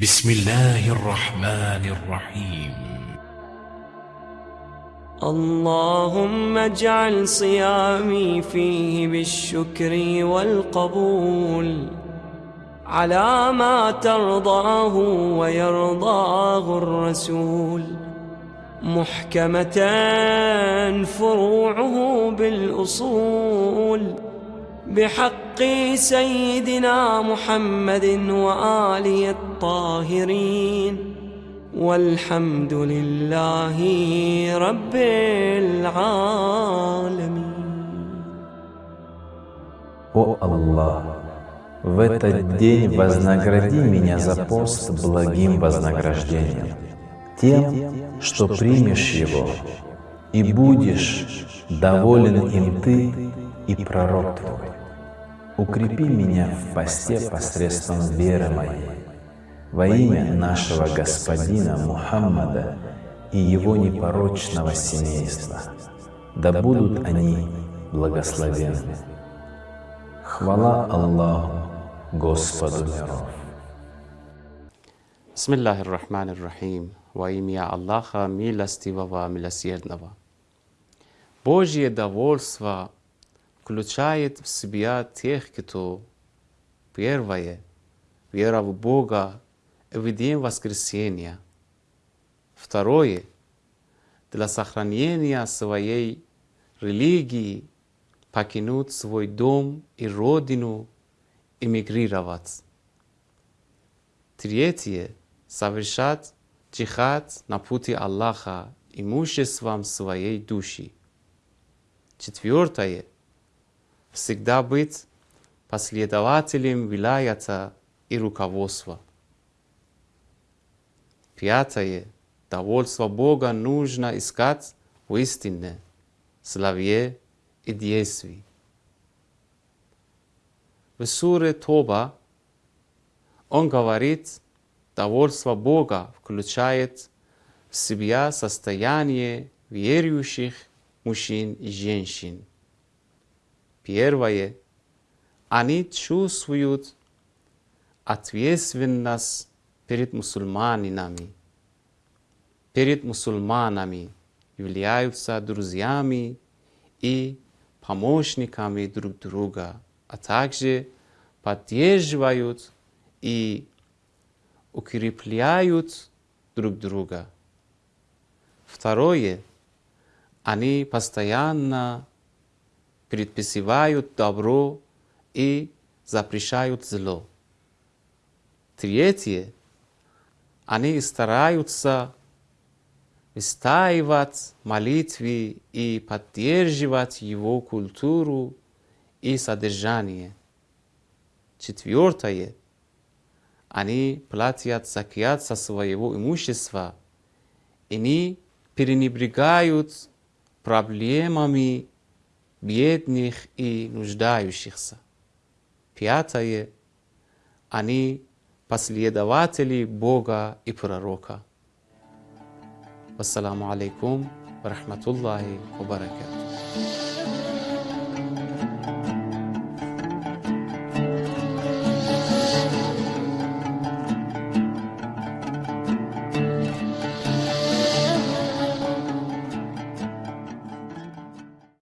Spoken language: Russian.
بسم الله الرحمن الرحيم. اللهم اجعل صيامي فيه بالشكر والقبول على ما ترضاه ويرضاه الرسول. محكمة فروعه بالأصول بحق سيدنا محمد وآله الطاهرين والحمد لله رب العالمين О Аллах, в этот день вознагради меня за пост благим вознаграждением, тем, что примешь его, и будешь доволен им ты и пророк твой. Укрепи меня в посте посредством веры моей, во имя нашего Господина Мухаммада и его непорочного семейства. Да будут они благословенны. Хвала Аллаху, Господу миров. Bismillahir Rahmanir Rahim. Во имя Аллаха, милостивого, милосердного. Божье довольство включает в себя тех, кто первое, вера в Бога в день воскресения. Второе, для сохранения своей религии покинуть свой дом и родину, эмигрировать. Третье, совершать джихад на пути Аллаха имуществом своей души. Четвертое, всегда быть последователем вилаята и руководства. Пятое, довольство Бога нужно искать в истине, славе и действии. В суре Тоба он говорит, довольство Бога включает в себя состояние верующих мужчин и женщин. Первое. Они чувствуют ответственность перед мусульманинами. Перед мусульманами являются друзьями и помощниками друг друга, а также поддерживают и укрепляют друг друга. Второе. Они постоянно предписывают добро и запрещают зло. Третье. Они стараются выстаивать молитвы и поддерживать его культуру и содержание. Четвертое. Они платят закят со своего имущества и не пренебрегают проблемами бедных и нуждающихся. Пятое. Они последователи Бога и пророка. Вассаламу алейкум ва рахматуллахи ва.